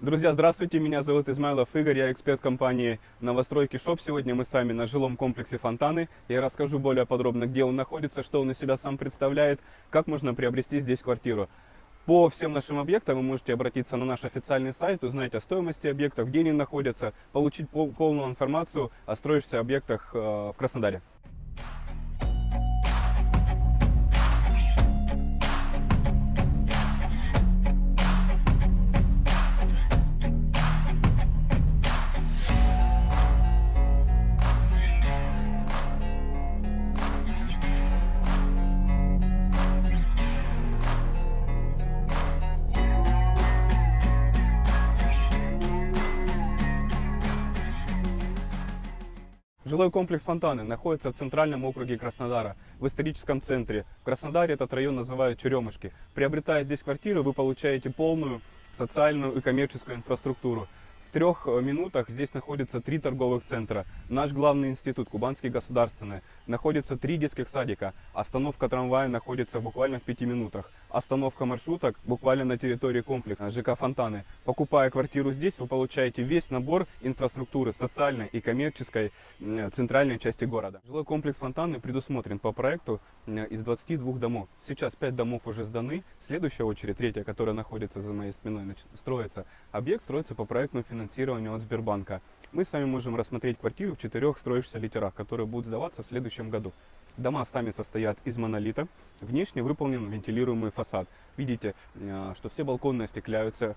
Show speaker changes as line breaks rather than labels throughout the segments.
Друзья, здравствуйте, меня зовут Измайлов Игорь, я эксперт компании Новостройки Shop. Сегодня мы с вами на жилом комплексе Фонтаны. Я расскажу более подробно, где он находится, что он из себя сам представляет, как можно приобрести здесь квартиру. По всем нашим объектам вы можете обратиться на наш официальный сайт, узнать о стоимости объектов, где они находятся, получить пол полную информацию о строящихся объектах э, в Краснодаре. Жилой комплекс Фонтаны находится в центральном округе Краснодара, в историческом центре. В Краснодаре этот район называют Черемушки. Приобретая здесь квартиру, вы получаете полную социальную и коммерческую инфраструктуру. В трех минутах здесь находится три торговых центра. Наш главный институт, Кубанский государственный. Находится три детских садика. Остановка трамвая находится буквально в пяти минутах. Остановка маршруток буквально на территории комплекса ЖК Фонтаны. Покупая квартиру здесь, вы получаете весь набор инфраструктуры социальной и коммерческой центральной части города. Жилой комплекс Фонтаны предусмотрен по проекту из 22 домов. Сейчас 5 домов уже сданы. Следующая очередь, третья, которая находится за моей спиной, строится. Объект строится по проектному финансированию финансирования от Сбербанка. Мы с вами можем рассмотреть квартиру в четырех строящихся литерах, которые будут сдаваться в следующем году. Дома сами состоят из монолита, внешне выполнен вентилируемый фасад. Видите, э, что все балконы остекляются,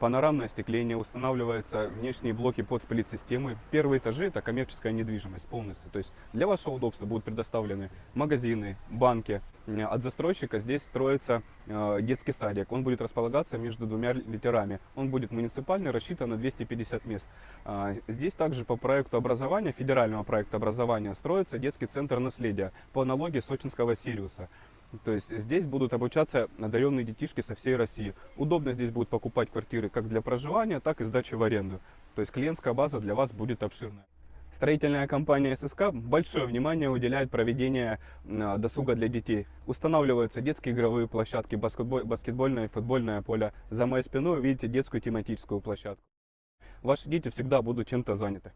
панорамное остекление, устанавливаются внешние блоки под сплит-системы. Первые этажи это коммерческая недвижимость полностью. То есть для вашего удобства будут предоставлены магазины, банки. От застройщика здесь строится э, детский садик. Он будет располагаться между двумя литерами. Он будет муниципальный, рассчитан на 250 мест. А, здесь также по проекту образования, федерального проекта образования, строится детский центр наследия по аналогии сочинского Сириуса. То есть здесь будут обучаться одаренные детишки со всей России. Удобно здесь будут покупать квартиры как для проживания, так и сдачи в аренду. То есть клиентская база для вас будет обширная. Строительная компания ССК большое внимание уделяет проведению а, досуга для детей. Устанавливаются детские игровые площадки, баскетболь, баскетбольное и футбольное поле. За моей спиной вы видите детскую тематическую площадку. Ваши дети всегда будут чем-то заняты.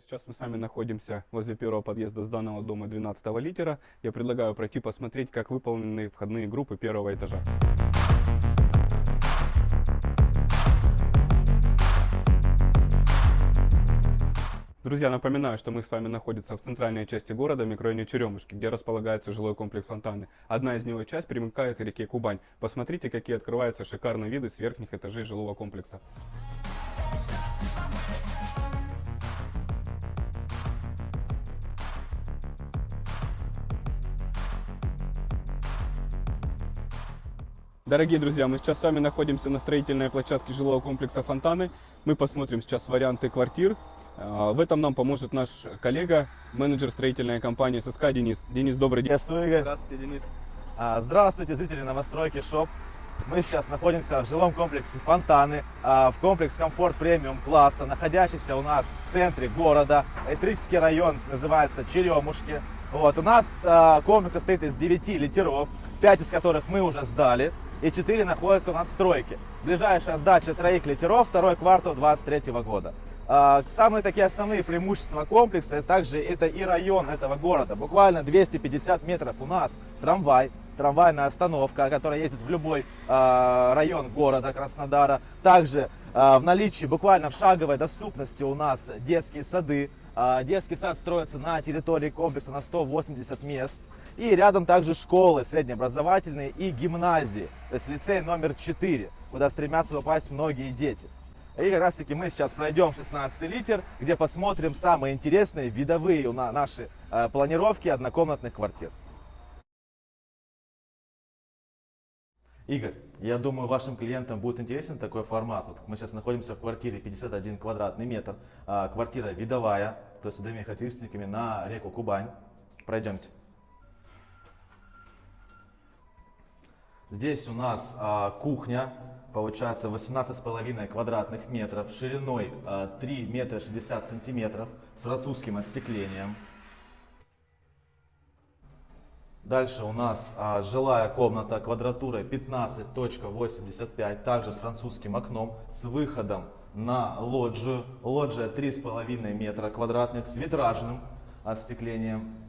Сейчас мы с вами находимся возле первого подъезда с данного дома 12 литера. Я предлагаю пройти посмотреть, как выполнены входные группы первого этажа. Друзья, напоминаю, что мы с вами находимся в центральной части города, микрорайоне Черемушки, где располагается жилой комплекс Фонтаны. Одна из него часть примыкает к реке Кубань. Посмотрите, какие открываются шикарные виды с верхних этажей жилого комплекса. Дорогие друзья, мы сейчас с вами находимся на строительной площадке жилого комплекса Фонтаны. Мы посмотрим сейчас варианты квартир. А, в этом нам поможет наш коллега, менеджер строительной компании ССК Денис. Денис, добрый день.
Приветствую, Игорь.
Здравствуйте, Денис.
А, здравствуйте, зрители новостройки ШОП. Мы сейчас находимся в жилом комплексе Фонтаны, а, в комплекс комфорт премиум класса, находящийся у нас в центре города. Исторический район называется Черемушки. Вот, у нас комплекс состоит из 9 литеров, 5 из которых мы уже сдали и 4 находятся у нас в стройке. Ближайшая сдача троих литеров, второй квартал 2023 года. А, самые такие основные преимущества комплекса, также это и район этого города. Буквально 250 метров у нас трамвай, трамвайная остановка, которая ездит в любой э, район города Краснодара. Также э, в наличии, буквально в шаговой доступности у нас детские сады. Детский сад строится на территории комплекса на 180 мест. И рядом также школы среднеобразовательные и гимназии, то есть лицей номер 4, куда стремятся попасть многие дети. И как раз таки мы сейчас пройдем 16 литер, где посмотрим самые интересные видовые наши э, планировки однокомнатных квартир. Игорь, я думаю, вашим клиентам будет интересен такой формат. Вот мы сейчас находимся в квартире 51 квадратный метр. А, квартира видовая, то есть с одними характеристиками на реку Кубань. Пройдемте. Здесь у нас а, кухня получается 18,5 квадратных метров, шириной а, 3 метра 60 сантиметров с французским остеклением. Дальше у нас а, жилая комната квадратурой 15.85, также с французским окном, с выходом на лоджию. Лоджия 3,5 метра квадратных с витражным остеклением.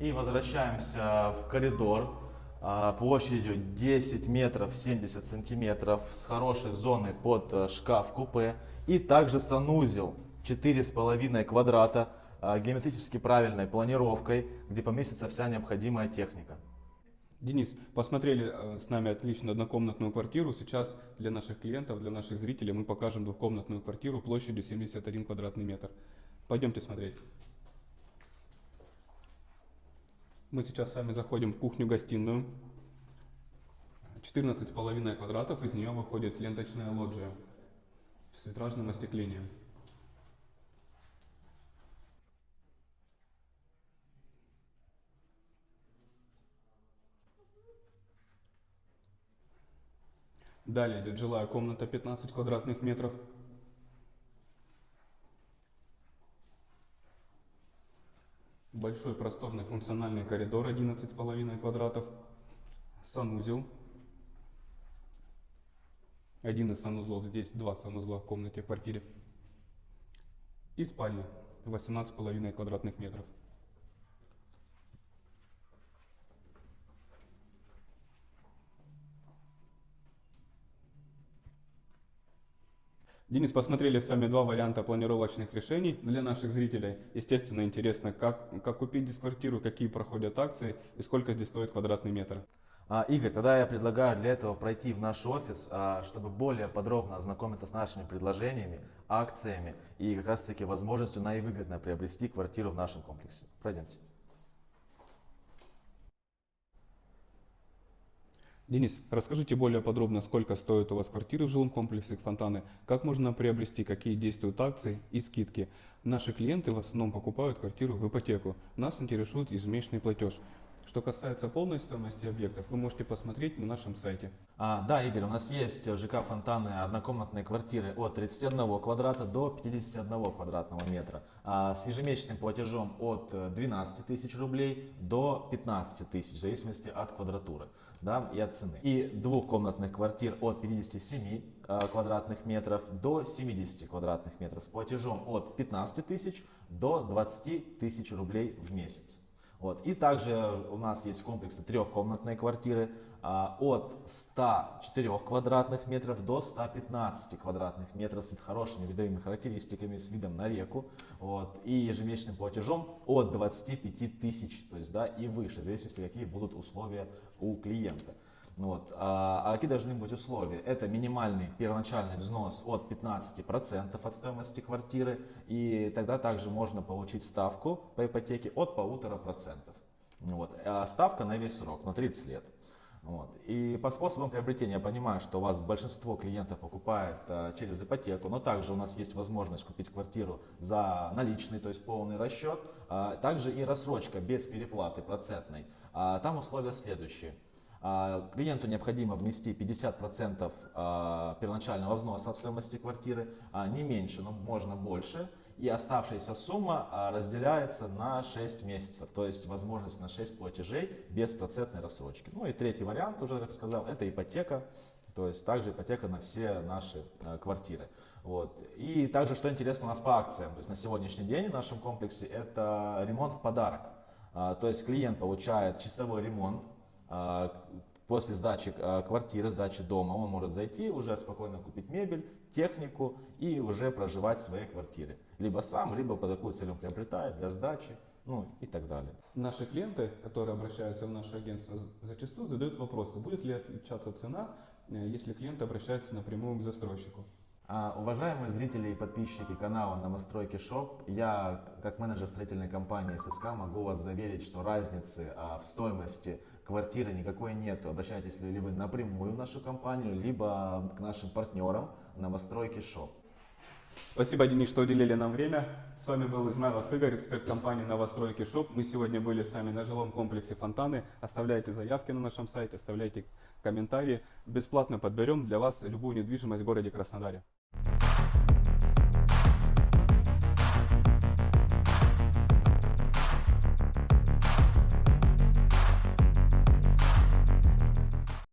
И возвращаемся в коридор а, площадью 10 метров 70 сантиметров с хорошей зоной под э, шкаф-купе. И также санузел 4,5 квадрата а, геометрически правильной планировкой, где поместится вся необходимая техника.
Денис, посмотрели э, с нами отлично однокомнатную квартиру. Сейчас для наших клиентов, для наших зрителей мы покажем двухкомнатную квартиру площадью 71 квадратный метр. Пойдемте смотреть. Мы сейчас с вами заходим в кухню-гостиную. 14,5 квадратов, из нее выходит ленточная лоджия с витражным остеклением. Далее идет жилая комната 15 квадратных метров. Большой просторный функциональный коридор 11,5 квадратов. Санузел. Один из санузлов, здесь два санузла в комнате, в квартире. И спальня 18,5 квадратных метров. Денис, посмотрели с вами два варианта планировочных решений для наших зрителей. Естественно, интересно, как, как купить здесь квартиру, какие проходят акции и сколько здесь стоит квадратный метр.
А, Игорь, тогда я предлагаю для этого пройти в наш офис, а, чтобы более подробно ознакомиться с нашими предложениями, акциями и как раз таки возможностью наивыгодно приобрести квартиру в нашем комплексе. Пройдемте.
Денис, расскажите более подробно, сколько стоит у вас квартиры в жилом комплексе Фонтаны, как можно приобрести, какие действуют акции и скидки. Наши клиенты в основном покупают квартиру в ипотеку. Нас интересует ежемесячный платеж. Что касается полной стоимости объектов, вы можете посмотреть на нашем сайте.
А, да, Игорь, у нас есть в ЖК Фонтаны однокомнатные квартиры от 31 квадрата до 51 квадратного метра а, с ежемесячным платежом от 12 тысяч рублей до 15 тысяч, в зависимости от квадратуры да, и от цены. И двухкомнатных квартир от 57 а, квадратных метров до 70 квадратных метров с платежом от 15 тысяч до 20 тысяч рублей в месяц. Вот. И также у нас есть комплексы трехкомнатные квартиры а, от 104 квадратных метров до 115 квадратных метров с хорошими видовыми характеристиками, с видом на реку. Вот. И ежемесячным платежом от 25 тысяч, то есть да, и выше, в зависимости какие будут условия у клиента. Вот. А, а какие должны быть условия? Это минимальный первоначальный взнос от 15% от стоимости квартиры, и тогда также можно получить ставку по ипотеке от 1,5%. Вот. А ставка на весь срок, на 30 лет. Вот. И по способам приобретения я понимаю, что у вас большинство клиентов покупает а, через ипотеку, но также у нас есть возможность купить квартиру за наличный, то есть полный расчет, а, также и рассрочка без переплаты процентной. А, там условия следующие. А, клиенту необходимо внести 50% а, первоначального взноса от стоимости квартиры, не меньше, но можно больше. И оставшаяся сумма разделяется на 6 месяцев, то есть возможность на 6 платежей без процентной рассрочки. Ну и третий вариант, уже как сказал, это ипотека, то есть также ипотека на все наши квартиры. Вот. И также, что интересно у нас по акциям, то есть на сегодняшний день в нашем комплексе это ремонт в подарок. То есть клиент получает чистовой ремонт а, после сдачи а, квартиры, сдачи дома, он может зайти, уже спокойно купить мебель, технику и уже проживать в своей квартире. Либо сам, либо по такую цель он приобретает для сдачи, ну и так далее.
Наши клиенты, которые обращаются в наше агентство, зачастую задают вопросы, будет ли отличаться цена, э, если клиент обращается напрямую к застройщику.
А, уважаемые зрители и подписчики канала Новостройки Shop, я как менеджер строительной компании ССК могу вас заверить, что разницы а, в стоимости квартиры никакой нету. Обращайтесь ли вы напрямую в нашу компанию, либо к нашим партнерам Новостройки Shop.
Спасибо, Денис, что уделили нам время. С вами был Измайлов Игорь, эксперт компании «Новостройки Shop». Мы сегодня были с вами на жилом комплексе «Фонтаны». Оставляйте заявки на нашем сайте, оставляйте комментарии. Бесплатно подберем для вас любую недвижимость в городе Краснодаре.